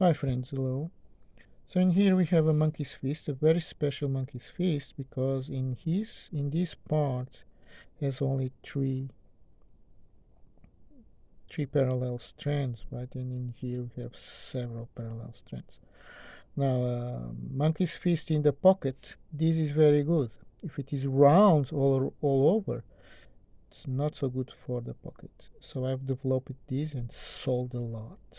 Hi friends, hello. So in here we have a monkey's fist, a very special monkey's fist because in his in this part there's only three three parallel strands, right? And in here we have several parallel strands. Now, uh, monkey's fist in the pocket, this is very good. If it is round all, all over, it's not so good for the pocket. So I've developed this and sold a lot.